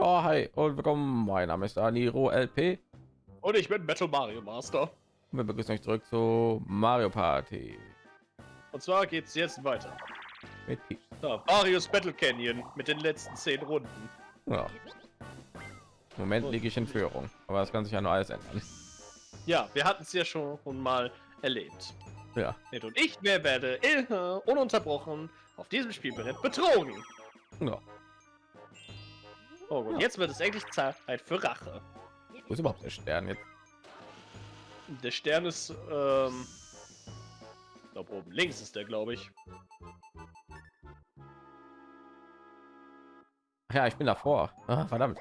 Ja, hi und willkommen. Mein Name ist Daniro LP. Und ich bin Battle Mario Master. Wir begrüßen euch zurück zu Mario Party. Und zwar geht es jetzt weiter. Mit Peach. Ja, Marius Battle Canyon mit den letzten zehn Runden. Ja. Im Moment liege ich in Führung, aber das kann sich ja nur alles ändern. Ja, wir hatten es ja schon mal erlebt. Ja. Ned und ich wer werde äh, ununterbrochen auf diesem Spielbrett betrogen. ja. Oh, und Ja. jetzt wird es endlich Zeit für Rache. Wo ist überhaupt der Stern jetzt? Der Stern ist, ähm, ich glaub, oben links ist der, glaube ich. Ja, ich bin davor. Ah, verdammt.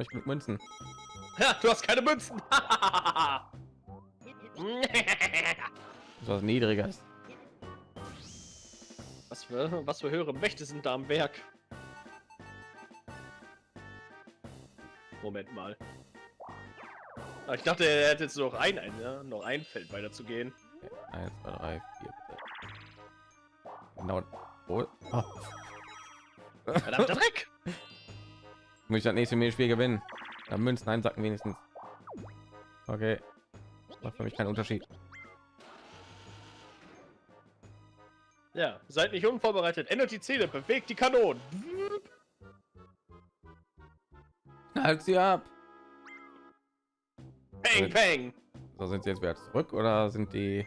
Ich mit Münzen. Ja, du hast keine Münzen. Das ist was Niedriges. was für, was für höhere Mächte sind da am Werk? Moment mal. Ah, Ich dachte, er hätte jetzt noch ein, ein ja, noch ein Feld weiter zu gehen. Eins, zwei, drei, vier. bitte. Genau. Oh. Oh. Verdammter Dreck! Muss ich das nächste Spiel gewinnen? Ja, Münzen einsacken wenigstens. Okay. Macht für mich keinen Unterschied. Ja, seid nicht unvorbereitet. Ändert die Zähne, bewegt die Kanonen. Halt sie ab. Peng, peng. So sind sie jetzt wieder zurück oder sind die?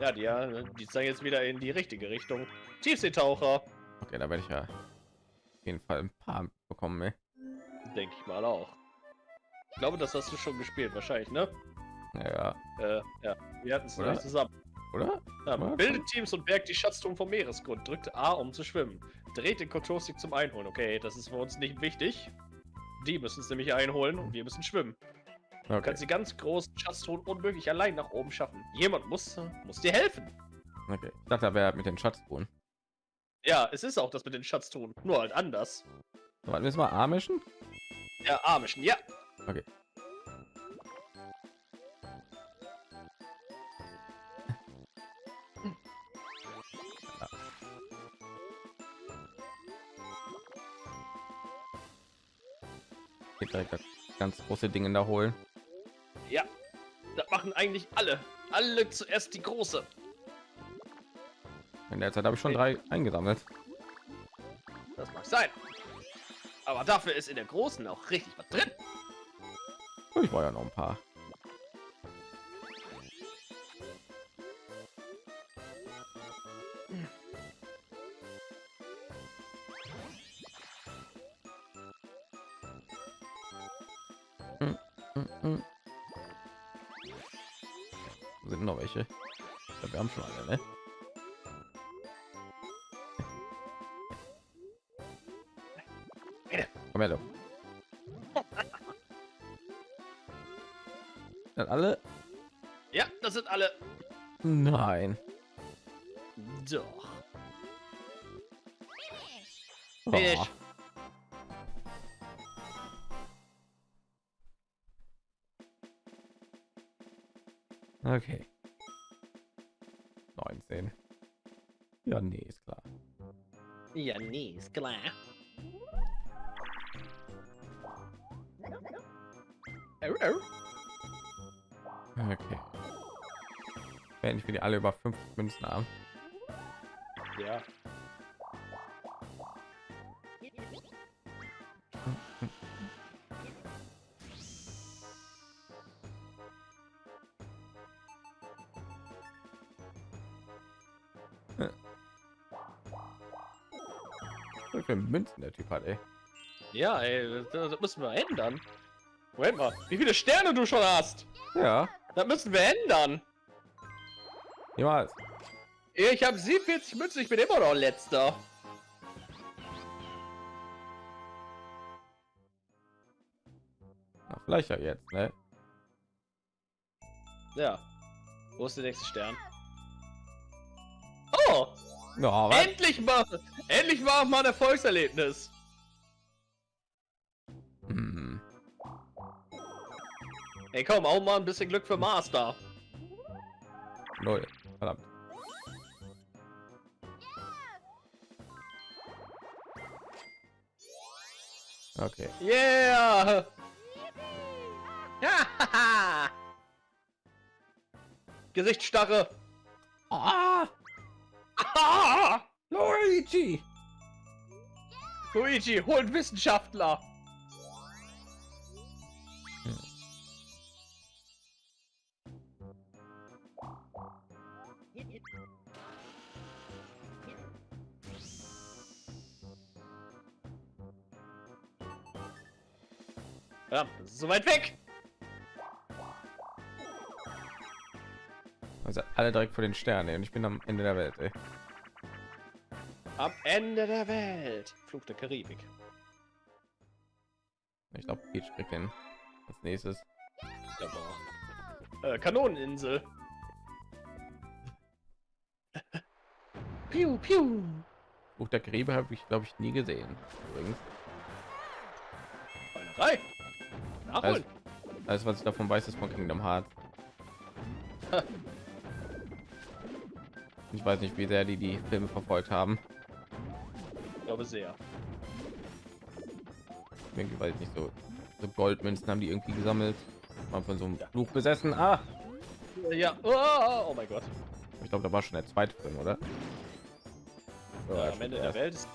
Ja, die, ja, die zeigen jetzt wieder in die richtige Richtung. Tiefseetaucher. Okay, da werde ich ja auf jeden Fall ein paar bekommen. Ey. Denke ich mal auch. Ich glaube, das hast du schon gespielt, wahrscheinlich, ne? Ja, Äh, ja, wir hatten es noch Oder? nicht zusammen. oder? Ja, bildet Teams und bergt die Schatztruhen vom Meeresgrund. Drückt A, um zu schwimmen. Dreht den Kontrollstick zum Einholen. Okay, das ist für uns nicht wichtig. Die müssen es nämlich einholen und wir müssen schwimmen. Du Okay. kannst die ganz großen Schatztruhen unmöglich allein nach oben schaffen. Jemand muss, muss dir helfen. okay. Ich dachte, er wäre mit den Schatztruhen. Ja, es ist auch das mit den Schatztruhen. Nur halt anders. Warten wir mal Amischen? Ja, Amischen, ja. Okay. Direkt das ganz große Ding da holen. Ja. Das machen eigentlich alle. Alle zuerst die große. In der Zeit habe ich schon drei eingesammelt. Das mag sein. Aber dafür ist in der großen auch richtig was drin. Ich war ja noch ein paar. Haben schon alle, ne? Komm her. Sind alle? Ja, das sind alle. Nein. Doch. Oh. Finish. Okay. 19. Ja, nee, ist klar. Ja, nee, ist klar. Okay. Wenn ich wieder alle über fünf Münzen haben. Ja. Münzen der Typ hat, ey. Ja, ey, das, das müssen wir ändern. Moment mal, wie viele Sterne du schon hast? Ja, Das müssen wir ändern. niemals. Ich habe 47 Münzen, ich bin immer noch letzter. Na, vielleicht ja jetzt, ne? Ja. Wo ist der nächste Stern? Oh! Was? Endlich mal! Endlich mal mal ein Erfolgserlebnis! Hm. Ey, komm, auch mal ein bisschen Glück für Master. Null. Verdammt. Okay. Yeah! Ja! Gesichtsstarre! Ah, Ah! Luigi! Luigi, holt Wissenschaftler! Ja, das ist so weit weg! Also alle direkt vor den Sternen und ich bin am Ende der Welt. Ey. Am Ende der Welt! Flug der Karibik. Ich glaube, Peach kriegt den als nächstes. Äh, Kanoneninsel. piu, piu. Buch der Gräbe habe ich glaube ich nie gesehen. Übrigens. Beinerei. Nachholen. Alles was ich davon weiß, ist von Kingdom Hearts. Ich weiß nicht, wie sehr die die Filme verfolgt haben. Ich glaube sehr. Irgendwie weiß ich nicht so. So Goldmünzen haben die irgendwie gesammelt. Mal von so einem Fluch besessen. Ah, Ja. Oh, oh mein Gott. ich glaube, da war schon der zweite Film, oder? Ja, Oder am schon Ende der der Welt ist.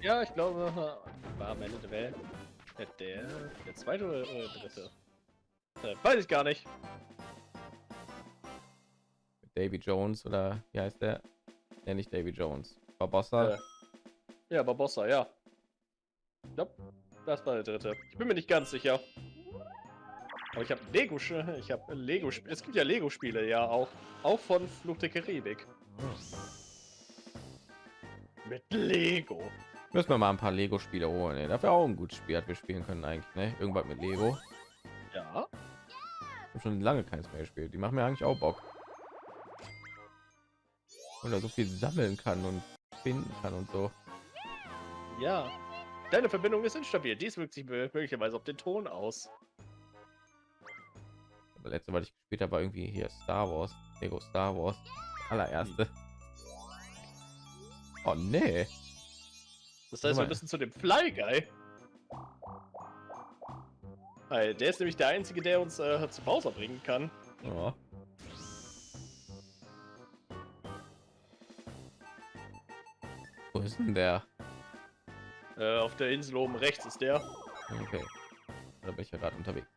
Ja, ich glaube, war am Ende der Welt. Der, der, zweite oder, der dritte? Äh, weiß ich gar nicht. Davy Jones oder wie heißt der? Ja, nicht Davy Jones. Barbossa. Äh, ja, Barbossa, ja. Ich glaub, das war der dritte. Ich bin mir nicht ganz sicher. Aber ich habe Lego, ich habe Lego, es gibt ja Lego Spiele ja auch, auch von Fluch der Karibik. Mit Lego. Müssen wir mal ein paar Lego Spiele holen. Ey. Dafür auch ein gutes Spiel, hat wir spielen können eigentlich. Ne? Irgendwas mit Lego. Ja. Ich hab schon lange keins mehr gespielt. Die machen mir eigentlich auch Bock. Oder so viel sammeln kann und finden kann und so. Ja. Deine Verbindung ist instabil. Dies wirkt sich möglicherweise auf den Ton aus. Aber letzte, was ich gespielt habe, war irgendwie hier Star Wars. Lego Star Wars. Allererste. Oh nee. Das heißt, wir müssen zu dem Fly Guy. Weil der ist nämlich der einzige, der uns äh, zu Bowser bringen kann. Ja. Wo ist denn der? Äh, auf der Insel oben rechts ist der. Okay. Da bin ich ja gerade unterwegs.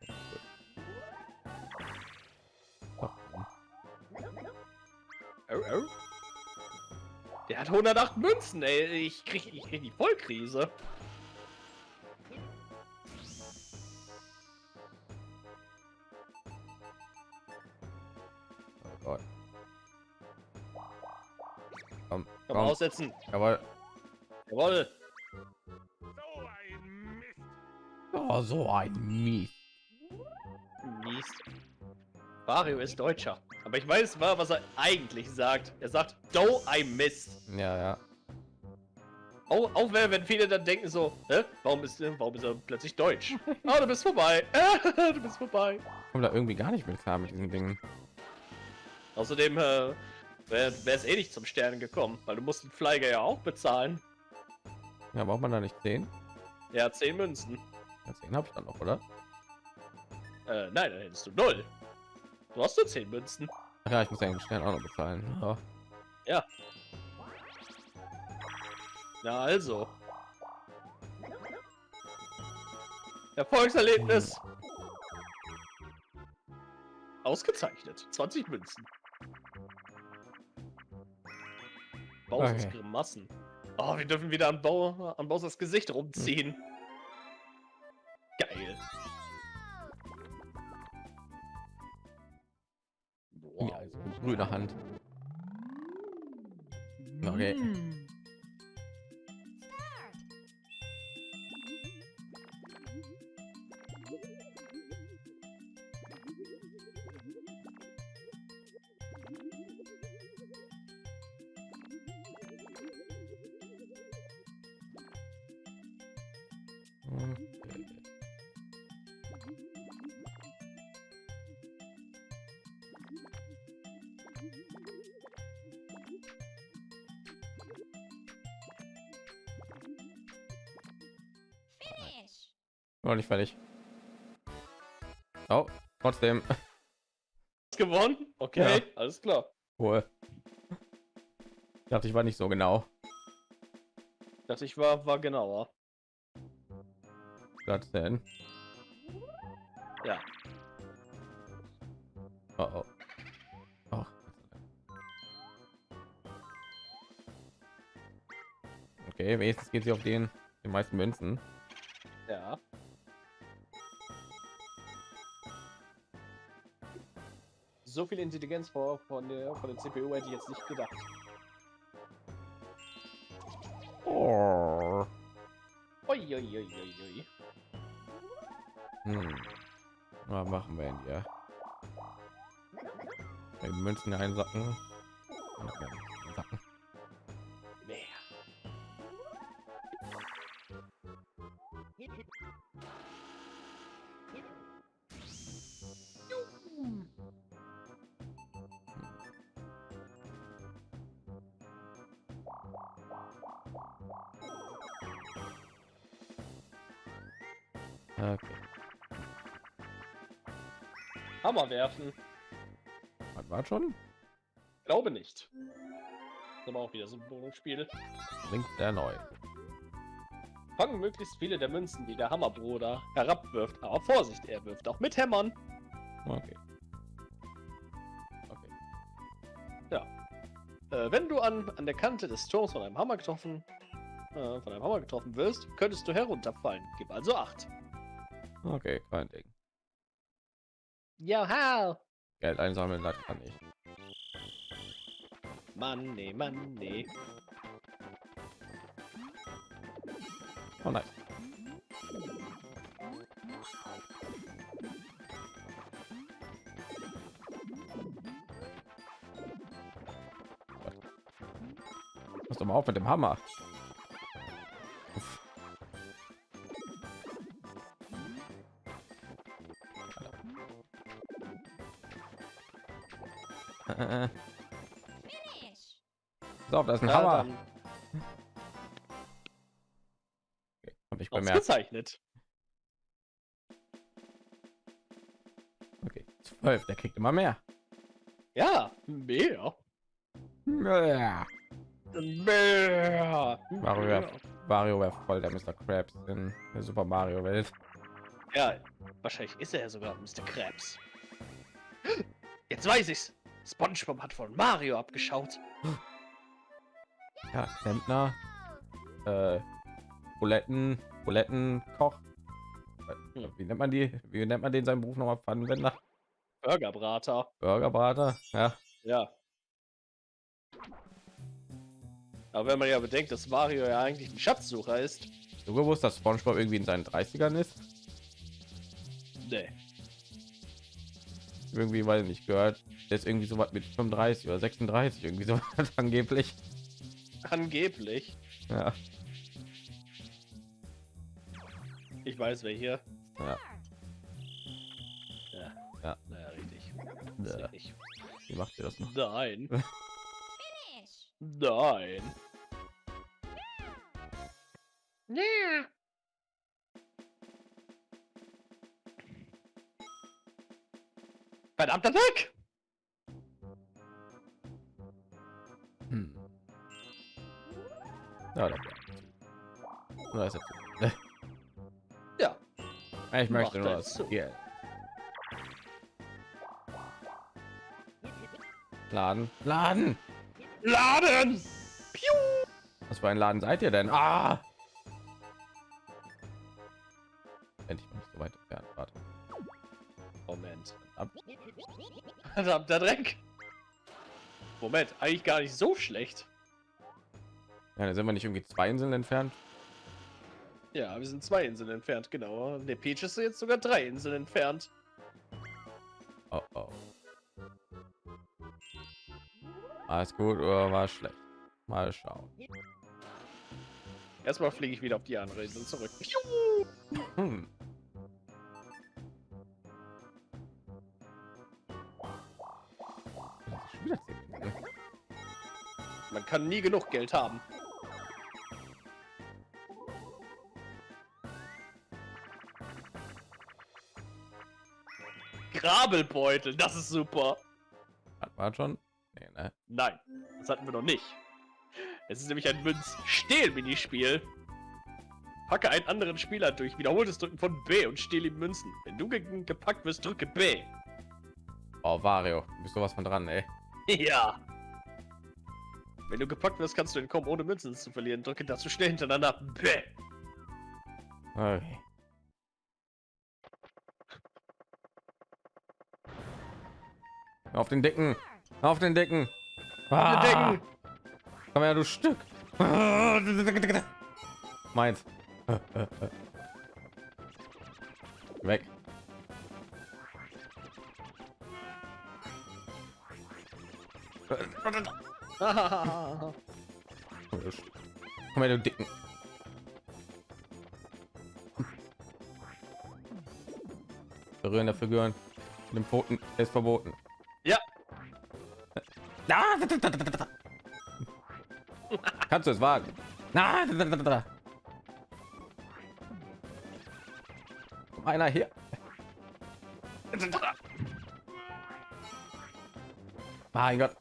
Oh, oh. Der hat 108 Münzen, ey. Ich krieg, ich krieg die Vollkrise. Oh Gott. Komm, Komm, komm. aussetzen. Jawohl. Jawohl. Oh, so ein Mies. Mies. Wario ist Deutscher. Aber ich weiß mal, was er eigentlich sagt. Er sagt, do I miss. Ja, ja. Auch, auch wenn, wenn viele dann denken so, Hä? warum ist, warum ist er plötzlich deutsch? Ah, du bist vorbei. du bist vorbei. Ich komme da irgendwie gar nicht mit klar mit diesen Dingen. Außerdem äh, wäre es eh nicht zum Sternen gekommen, weil du musst den Flyer ja auch bezahlen. Ja, braucht man da nicht 10? Ja, 10 Münzen. Ja, 10 habe ich dann noch, oder? Äh, nein, dann hättest du null. Du hast nur 10 Münzen. Ach ja, ich muss ja den Stern auch noch bezahlen. Ja. Na also. Erfolgserlebnis. Ausgezeichnet. 20 Münzen. Bowsers Okay. Grimassen. Oh, wir dürfen wieder an, Bau an Bowsers Gesicht rumziehen. Geil. Ja, also grüne Hand. Okay. Mm. Noch nicht fertig. Oh, trotzdem. gewonnen. Okay, Ja. alles klar. Cool. Ich dachte, ich war nicht so genau. Ich dachte, ich war, war genauer. Was denn? Ja. Oh, oh. Okay, wenigstens geht sie auf den, den meisten Münzen. Ja. So viel Intelligenz vor von der von der CPU hätte ich jetzt nicht gedacht. Oh. Ui, ui, ui, ui. Hm. Was machen wir denn hier? Die Münzen einsacken. Okay, Okay. Hammer werfen. Was war schon? Glaube nicht. Das ist aber auch wieder so ein Bonusspiel. Bringt der neu. Fangen möglichst viele der Münzen, die der Hammerbruder herabwirft. Aber Vorsicht, er wirft auch mit Hämmern. Okay. Okay. Äh, wenn du an, an der Kante des Turms von einem Hammer getroffen, äh, von einem Hammer getroffen wirst, könntest du herunterfallen. Gib also acht. Okay, kein Ding. Joha! Geld einsammeln, das kann ich. Mann, nee, Mann, nee. Oh nein. Pass doch mal auf mit dem Hammer. So, das ist ein Ja, Hammer. dann Habe ich bemerkt. ausgezeichnet. Okay, zwölf. Der kriegt immer mehr. Ja, mehr. Ja. Mehr. Mario mehr. wäre Mario wäre voll der Mr. Krabs in der Super Mario Welt. Ja, wahrscheinlich ist er ja sogar Mr. Krabs. Jetzt weiß ich's. SpongeBob hat von Mario abgeschaut. Ja, Klempner, äh, Buletten, Bulettenkoch. Hm. Wie nennt man die? Wie nennt man den seinen Beruf nochmal? Pfannenwender, Burgerbrater. Burgerbrater. Ja, Ja. Aber wenn man ja bedenkt, dass Mario ja eigentlich ein Schatzsucher ist. du gewusst, dass SpongeBob irgendwie in seinen 30ern ist? Nee. Irgendwie, weil nicht gehört. Der ist irgendwie so was mit 35 oder 36 irgendwie so angeblich. Angeblich. Ja, Ich weiß wer hier. ja. Ja. Ja. Naja, richtig. ja. Ich. Wie macht ihr das noch? Nein. Nein. Ja. Verdammter Dreck! Ja, das Oder ist zu? Ja. Ich möchte nur er das zu. Geld. Laden, Laden. Laden! Piu! Was für ein Laden seid ihr denn? Ah! Endlich mal nicht so weit entfernt. Warte. Moment. Ab. Verdammter Dreck! Moment, eigentlich gar nicht so schlecht. Ja, da sind wir nicht irgendwie zwei Inseln entfernt. Ja, wir sind zwei Inseln entfernt, genau. Der Peach ist jetzt sogar drei Inseln entfernt. Oh, oh. Alles gut oder war schlecht? Mal schauen. Erstmal fliege ich wieder auf die andere Insel zurück. Hm. Minuten. Man kann nie genug Geld haben. Grabelbeutel, das ist super. Hat man schon? Nee, ne? Nein, das hatten wir noch nicht. Es ist nämlich ein Münz-Stehl-Minispiel. Packe einen anderen Spieler durch wiederholtes Drücken von B und stehle ihm Münzen. Wenn du ge gepackt wirst, drücke B. Oh, Vario, du bist sowas von dran, ey. Ja. Wenn du gepackt wirst, kannst du entkommen, ohne Münzen zu verlieren. Drücke dazu schnell hintereinander B. Okay. Auf den Dicken, auf den Dicken. Ah, Denken. Komm her, du Stück. Meins. Weg. Komm her, du Dicken. Berühren der Figuren. Den Pfoten ist verboten. Kannst du es wagen? Einer hier. Mein Gott.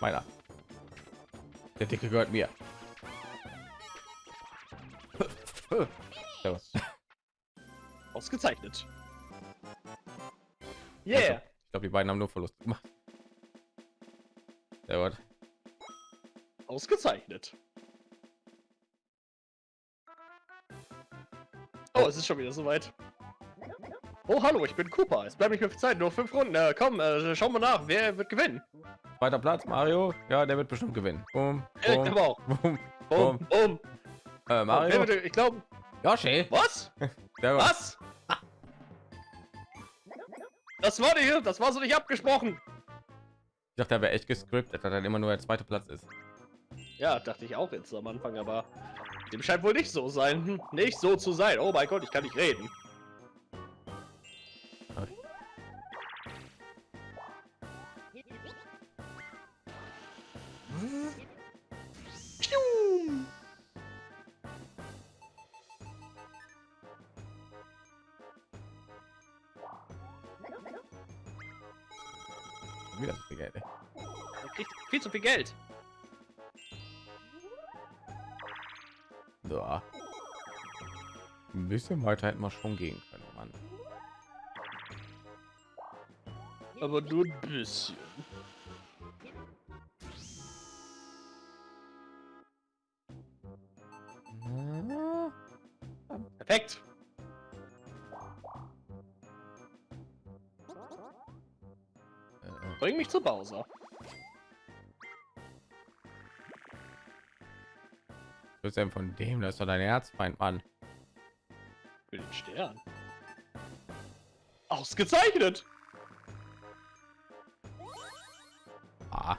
Meiner. Der Dicke gehört mir. Servus. Ausgezeichnet. Yeah. Ich glaube, die beiden haben nur Verlust gemacht. Sehr gut. Ausgezeichnet. Oh, es ist schon wieder soweit. Oh, hallo, ich bin Cooper. Es bleibt nicht mehr viel Zeit, nur fünf Runden. Äh, komm, äh, schauen wir nach. Wer wird gewinnen? Zweiter Platz, Mario. Ja, der wird bestimmt gewinnen. Boom, Ja, ich boom, glaube auch. boom. Boom, boom. Äh, Oh, Mario. wird, ich glaube. Yoshi. Was? Was? Das war nicht, das war so nicht abgesprochen. Ich dachte, er wäre echt gescriptet, dass dann immer nur der zweite Platz ist. Ja, dachte ich auch jetzt am Anfang, aber dem scheint wohl nicht so sein. Nicht so zu sein. Oh mein Gott, ich kann nicht reden. Viel zu viel Geld. So. Ein bisschen weiter hätten wir schon gehen können, Mann. Aber nur ein bisschen. Perfekt. Äh, Bring mich zu Bowser. Was ist denn von dem? Das ist doch dein Herzfeind, Mann. Für den Stern. Ausgezeichnet. Ah.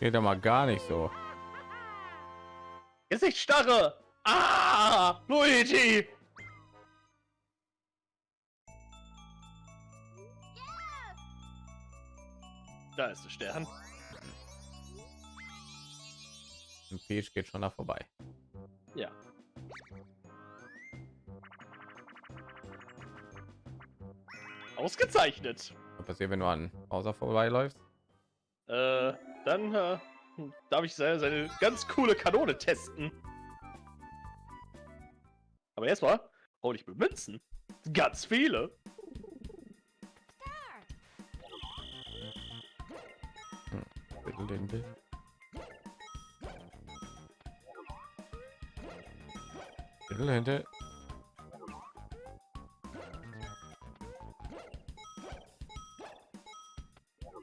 Geht ja mal gar nicht so. Gesichtsstarre. Ah, Luigi. Da ist der Stern. Ein Peach geht schon da vorbei. Ja. Ausgezeichnet. Was passiert, wenn du an Bowser vorbeiläufst? Äh, dann äh, darf ich seine, seine ganz coole Kanone testen. Aber erstmal hol ich mir Münzen. Ganz viele. Bitte hinter.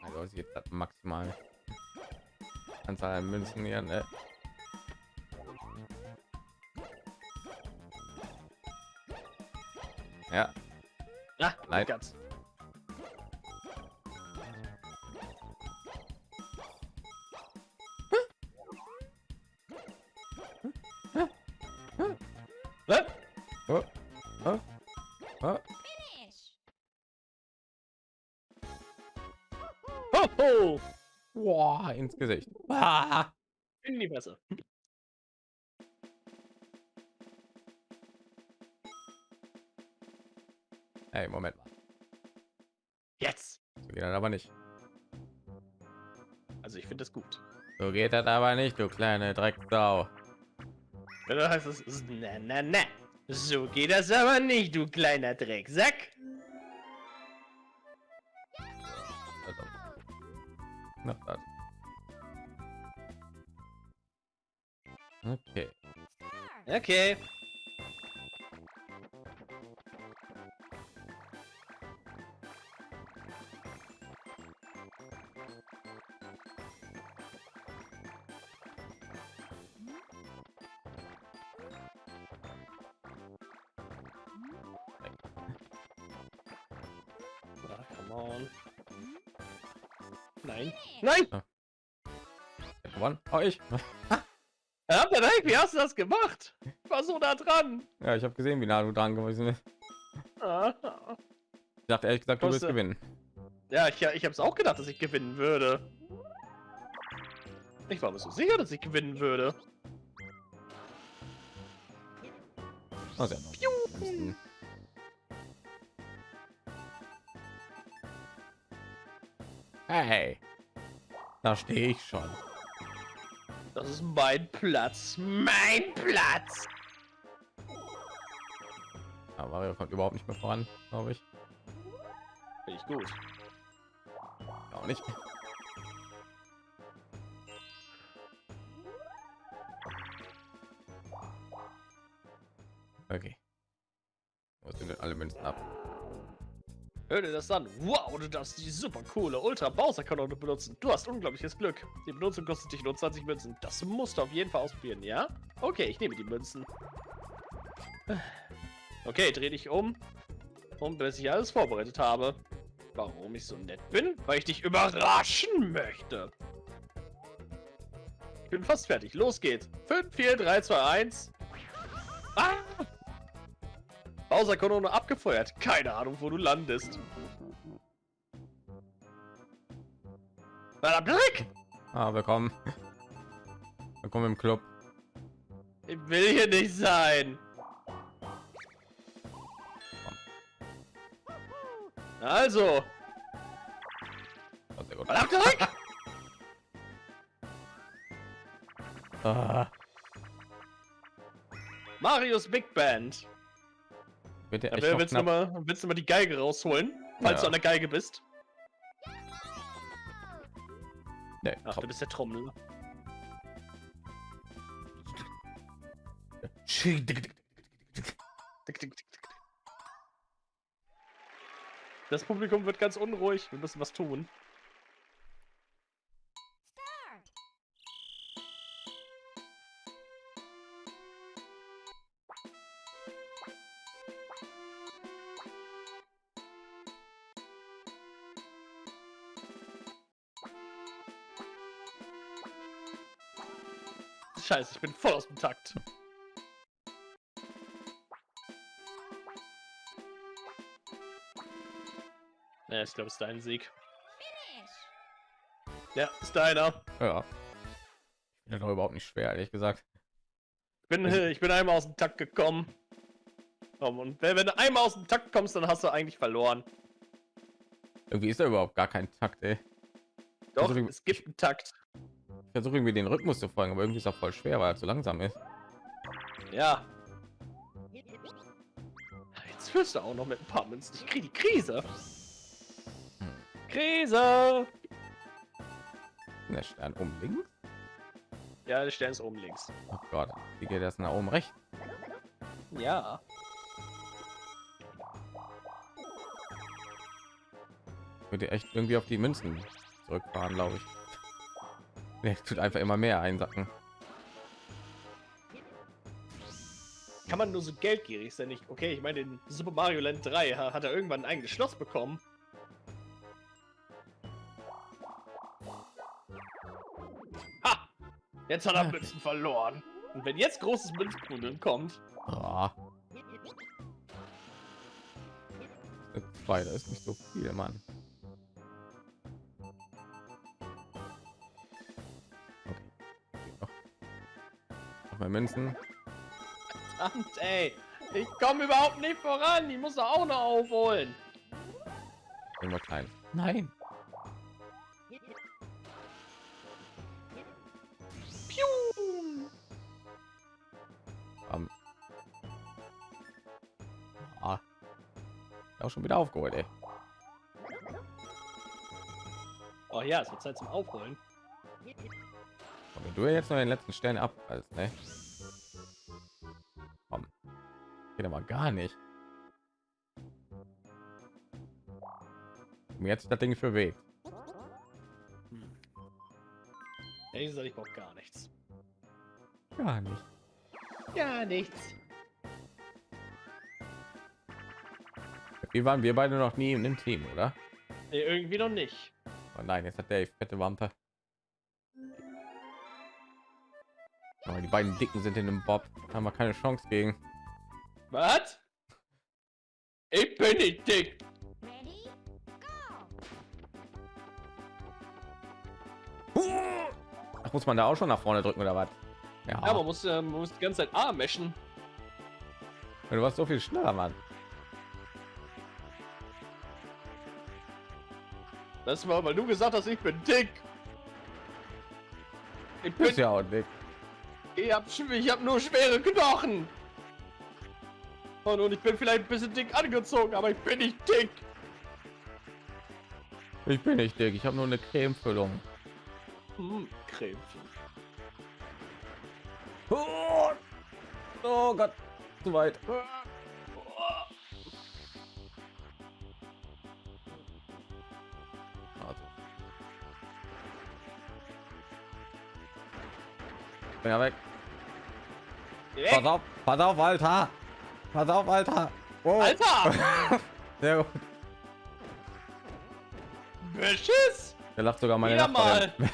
Also jetzt das maximal Anzahl an Münzen hier, ne? Ja, Nein. ganz. Gesicht. Ah. In die Messe. Hey, Moment mal. Jetzt. So geht das aber nicht. Also ich finde das gut. So geht das aber nicht, du kleine Drecksau. Du heißt es na na na. So geht das aber nicht, du kleiner Drecksack. Okay. Ah, come on. Nein. Nein! Wer gewonnen? Oh, ich. Ja, Dreck, wie hast du das gemacht? Ich war so da dran. Ja, ich habe gesehen, wie nah du dran gewesen bist. Ah. Ich dachte ehrlich gesagt, du wirst Koste. gewinnen. Ja, ich, ich habe es auch gedacht, dass ich gewinnen würde. Ich war mir so sicher, dass ich gewinnen würde. Oh, noch. Müssten- Hey, da stehe ich schon. Das ist mein Platz. Mein Platz! Mario kommt überhaupt nicht mehr voran, glaube ich. Finde ich gut. Auch nicht. Okay. Wo sind denn alle Münzen ab? Hör dir das an. Wow, du darfst die super coole Ultra Bowser Kanone benutzen. Du hast unglaubliches Glück. Die Benutzung kostet dich nur 20 Münzen. Das musst du auf jeden Fall ausprobieren, ja? Okay, ich nehme die Münzen. Okay, dreh dich um. Und bis ich alles vorbereitet habe. Warum ich so nett bin? Weil ich dich überraschen möchte. Ich bin fast fertig. Los geht's. 5, 4, 3, 2, 1. Ah! Bowser-Kanone abgefeuert. Keine Ahnung, wo du landest. Verdammter Dreck! Ah, willkommen. Willkommen im Club. Ich will hier nicht sein. Also, Oh, sehr gut. verdammter Dreck! Ah, Marius Big Band. bitte echt willst, du mal, willst du mal die Geige rausholen? Falls Ja. du an der Geige bist. Nee, Ach, komm. du bist der Trommler. Das Publikum wird ganz unruhig. Wir müssen was tun. Scheiße, ich bin voll aus dem Takt. Ja, ich glaube, es ist dein Sieg. Finish. Ja, ist deiner. Ja. Ich bin doch überhaupt nicht schwer, ehrlich gesagt. Ich bin, äh, ich bin einmal aus dem Takt gekommen. Komm, und wenn, wenn du einmal aus dem Takt kommst, dann hast du eigentlich verloren. Irgendwie ist da überhaupt gar kein Takt, ey. Doch, Also, es gibt einen Takt. Ich versuche irgendwie den Rhythmus zu folgen, aber irgendwie ist er voll schwer, weil er zu langsam ist. Ja. Jetzt wirst du auch noch mit ein paar Münzen. Ich krieg die Krise. Krise! Der Stern oben links. Ja, der Stern ist oben links. Oh Gott, wie geht das nach oben rechts? Ja. Würde echt irgendwie auf die Münzen zurückfahren, glaube ich. Der tut einfach immer mehr einsacken. Kann man nur so geldgierig sein? Nicht? Okay, ich meine, in Super Mario Land 3 ha- hat er irgendwann ein eigenes Schloss bekommen. Jetzt hat er Münzen verloren. Und wenn jetzt großes Münzknudeln kommt... Ah. Zwei, da ist nicht so viel, Mann. Okay. Nochmal Münzen. Verdammt, ey. Ich komme überhaupt nicht voran. Ich muss auch noch aufholen. Immer klein. Nein. Schon wieder aufgeholt, ey. Oh ja, es wird Zeit zum Aufholen. Und wenn du jetzt noch den letzten Stern ab, als ne? Komm. Geht aber gar nicht. Mir jetzt das Ding für Weg. Ehrlich gesagt, ich brauche gar nichts. Gar nicht. Gar nichts. Wie waren wir beide noch nie in dem Team, oder? Nee, irgendwie noch nicht. Oh nein, jetzt hat der fette Wampe. Aber die beiden Dicken sind in dem Bob. Haben wir keine Chance gegen. Was? Ich bin nicht dick. Ach, muss man da auch schon nach vorne drücken oder was? Ja, Ja, man muss, äh, man muss die ganze Zeit A meschen. du warst so viel schneller, Mann. Das war, weil du gesagt hast, ich bin dick. Ich bin, ja auch dick. ich hab, ich hab nur schwere Knochen. Und, und ich bin vielleicht ein bisschen dick angezogen, aber ich bin nicht dick. Ich bin nicht dick. Ich habe nur eine Cremefüllung. Hm, Creme. Oh, oh Gott, zu weit. Ja, weg. Pass Weg, auf, pass auf, Alter. Pass auf, Alter. Oh. Alter! Sehr gut. Beschiss! Der lacht sogar meine Wieder Nachbarin.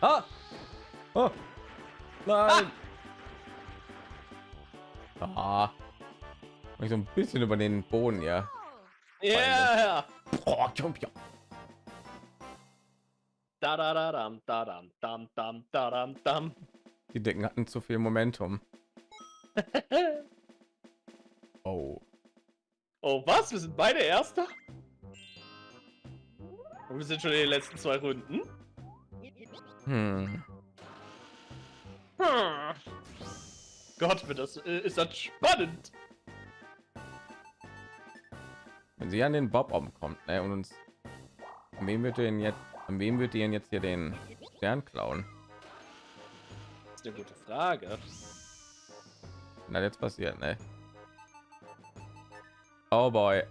ah! Oh! Nein! Ah! Mach ich so ein bisschen über den Boden, ja. Ja! Oh, Champion. Da da da dam da dam dam dam da dam. Die Dicken hatten zu viel Momentum. Oh. Oh was? Wir sind beide Erster? Und wir sind schon in den letzten zwei Runden. Hm. Hm. Gott, wird das äh, ist das spannend. Wenn sie an den Bob kommt, ne, und uns wem wird denn jetzt an wem wird ihr jetzt hier den Stern klauen? Das ist eine gute Frage. Na jetzt passiert, ne? Oh boy.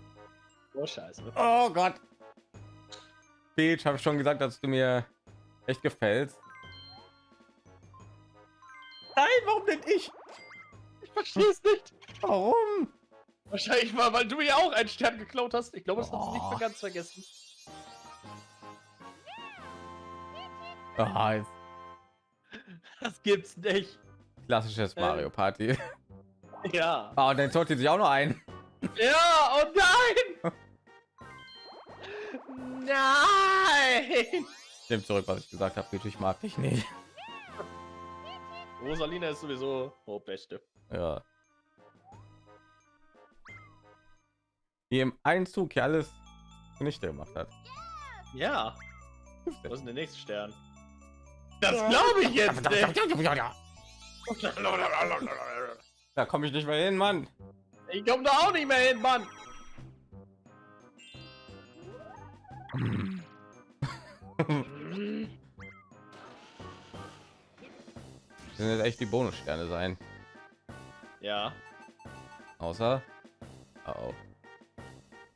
Oh Scheiße. Oh Gott. Peach, habe schon gesagt, dass du mir echt gefällst. Nein, warum denn ich? Ich verstehe es nicht. Warum? Wahrscheinlich mal, weil du ja auch einen Stern geklaut hast. Ich glaube, das hast du nicht Oh. mehr ganz vergessen. Ah, jetzt Das gibt's nicht. klassisches Äh. Mario Party. Ja. Ah, und dann zollt sie sich auch noch ein. Ja, oh nein! Nein! Nehme zurück, was ich gesagt habe. Ich mag dich nicht. Rosalina ist sowieso oh, beste. Ja. Die im Einzug hier alles zunichte gemacht hat. Ja. Was ist denn der nächste Stern? Das glaube ich jetzt. Da komme ich nicht mehr hin, Mann. Ich komme da auch nicht mehr hin, Mann. Das sind jetzt echt die Bonussterne sein. Ja. Außer. Oh,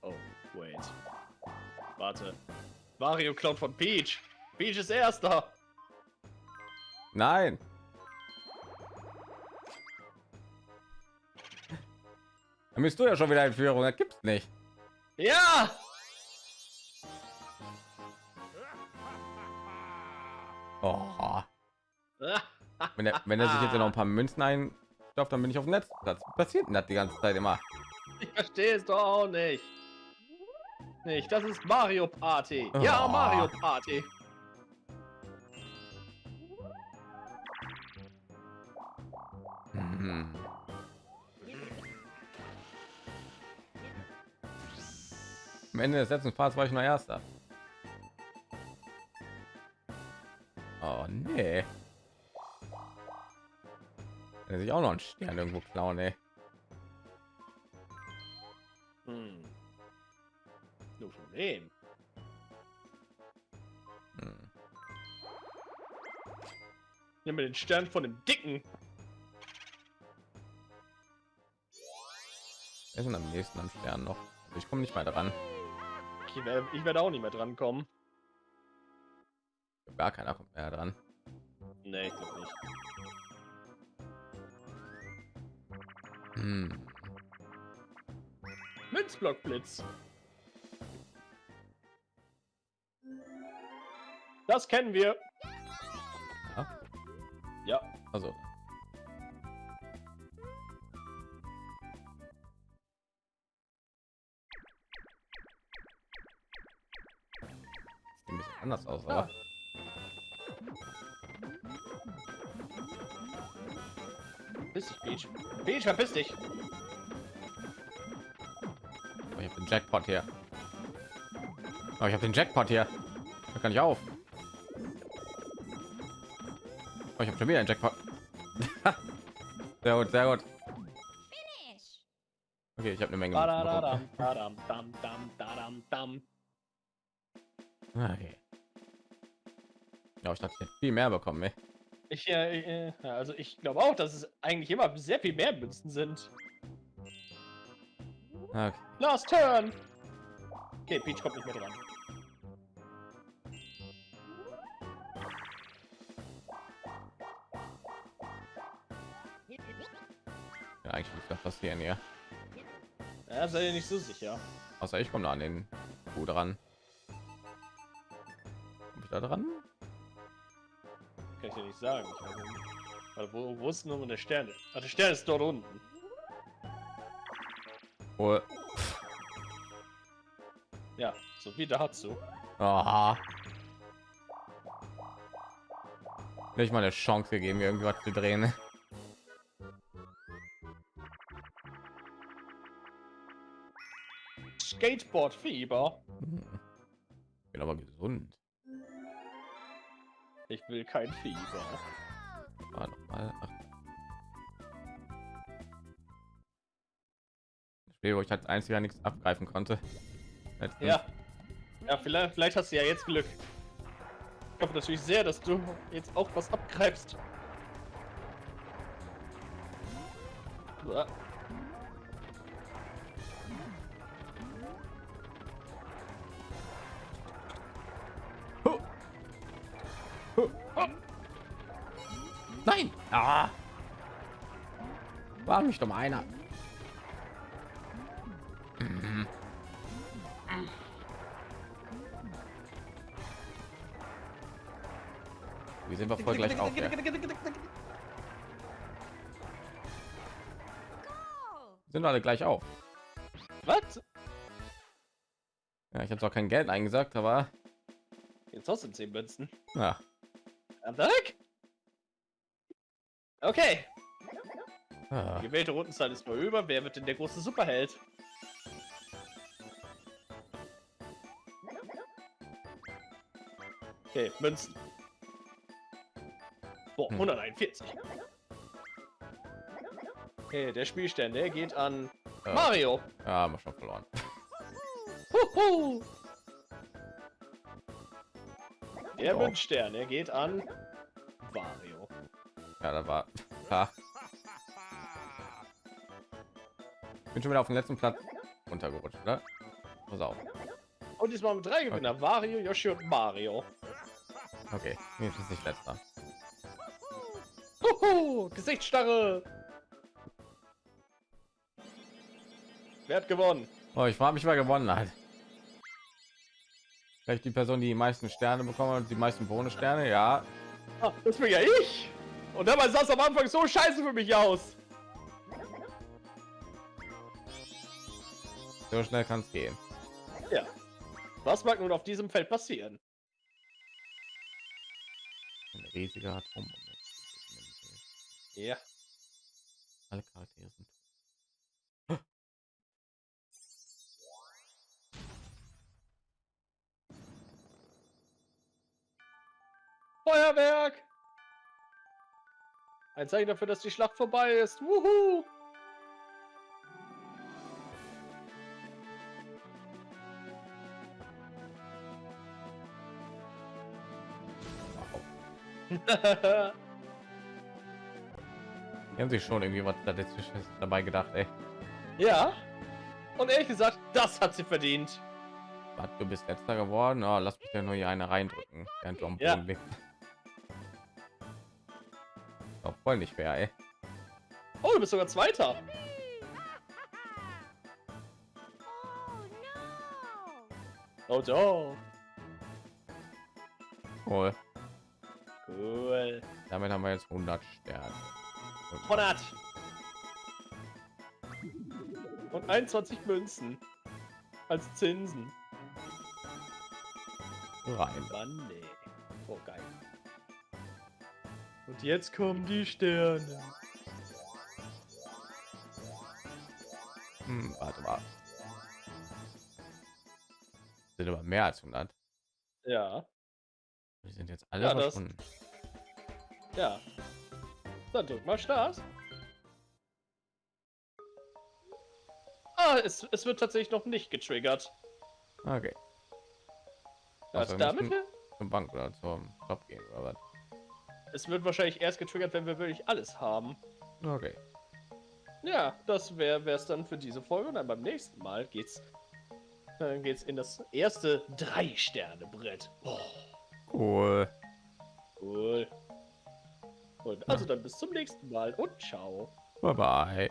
Oh, wait. Warte. Mario klaut von Peach. Peach ist erster. Nein. Dann bist du ja schon wieder in Führung. Das gibt's nicht. Ja. Oh. Wenn er, wenn er sich jetzt noch ein paar Münzen einstopft, dann bin ich auf dem Netz. Das passiert denn das die ganze Zeit immer. Ich verstehe es doch auch nicht. Nicht, das ist Mario Party. Ja, Oh. Mario Party. Am Ende des letzten Parts war ich noch Erster. Oh nee. Kann sich auch noch einen Stern irgendwo klauen, ey. Hm. Nur von wem? Hm. Nimm mir den Stern von dem Dicken. Wir sind am nächsten am Stern noch. Ich komme nicht mal dran. Ich werde, ich werde auch nicht mehr dran kommen. Gar keiner kommt mehr dran. Nee, ich glaube nicht. Hm. Münzblockblitz. Das kennen wir. Ja. Ja. Also. Anders aus, Ja. aber Verpiss dich, Peach. Peach, verpiss dich. Oh, ich habe den Jackpot hier. Oh, ich habe den Jackpot hier. Da kann ich auf. Oh, ich habe schon wieder einen Jackpot. sehr gut, sehr gut. Okay, ich habe eine Menge. Münzen bekommen. Badadam, badam, dam, dam, dam, dam. Okay. Ja, ich dachte, viel mehr bekommen. Ey. Ich, äh, äh, also ich glaube auch, dass es eigentlich immer sehr viel mehr Münzen sind. Okay. Last Turn. Okay, Peach kommt nicht mehr dran. Ja, eigentlich muss das passieren hier. Ja, seid ihr nicht so sicher. Außer ich komme da an den Kuh dran. Komm ich da dran? Dir nicht sagen. Ich nicht. Warte, wo, wo ist nun der Stern? Ah, der Stern ist dort unten. Oh. Ja, so wie dazu. Aha. Nicht mal eine Chance gegeben, irgendwas zu drehen. Skateboard-Fieber. Bin aber gesund. Ich will kein Fieber. War noch mal. Ach. Das Spiel, wo ich als einziger nichts abgreifen konnte. Letztens. Ja. Ja, vielleicht, vielleicht hast du ja jetzt Glück. Ich hoffe natürlich sehr, dass du jetzt auch was abgreifst. Uah. Nein! Ah! War mich doch mal einer. Mhm. Wir sind wir voll gleich auf. Ja. Sind alle gleich auf. Was? Ja, ich habe zwar kein Geld eingesagt, aber Jetzt hast du 10 Münzen. ja. Am Tag? Okay. Ah. Die gewählte Rundenzeit ist vorüber. Wer wird denn der große Superheld? Okay, Münzen. Boah, Hm. 141. Okay, der Spielstand, der geht an Äh, Mario. Ja, haben wir schon verloren. Huhu. Der. Münzstern, der geht an Wario. Ja, da war. Bin schon wieder auf den letzten Platz runtergerutscht, oder? Pass auf. Und diesmal mit drei Gewinner. Wario, Yoshi und Mario. Okay, jetzt ist nicht letzter. Huhu, Gesichtsstarre. Wer hat gewonnen? Oh, ich frage mich, wer gewonnen hat. Vielleicht die Person, die die meisten Sterne bekommen und die meisten Bonussterne. Ja, Ah, das bin ja ich. Und dabei sah es am Anfang so scheiße für mich aus. So schnell kann es gehen. Ja. Was mag nun auf diesem Feld passieren? Ein riesiger Atom. Ja. Alle Charaktere sind. Feuerwerk! Ein Zeichen dafür, dass die Schlacht vorbei ist. Wuhu! Wow. Die haben sich schon irgendwie was dazwischen dabei gedacht, ey. ja. Und ehrlich gesagt, das hat sie verdient. Was, du bist letzter geworden. Oh, lass mich ja nur hier eine reindrücken, während du am Ja. Boden liegst. Voll nicht fair, ey. Oh, du bist sogar Zweiter. Oh no! Oh. Cool. Cool. Damit haben wir jetzt 100 Sterne. Und 100. Und 21 Münzen. Als Zinsen. rein. Mann, nee. Oh, geil. Und jetzt kommen die Sterne. Hm, warte mal. Sind aber mehr als 100. Ja, Wir sind jetzt alle Ja, das- verschwunden. ja. Dann drück mal Start. Ah, es, es wird tatsächlich noch nicht getriggert. Okay. Also wir damit Zur Bank oder zum Shop gehen oder was? Es wird wahrscheinlich erst getriggert, wenn wir wirklich alles haben. Okay. Ja, das wäre es dann für diese Folge. Und dann beim nächsten Mal geht's, dann geht's in das erste Drei-Sterne-Brett. Oh, Cool. cool. Und also dann bis zum nächsten Mal und ciao. Bye bye.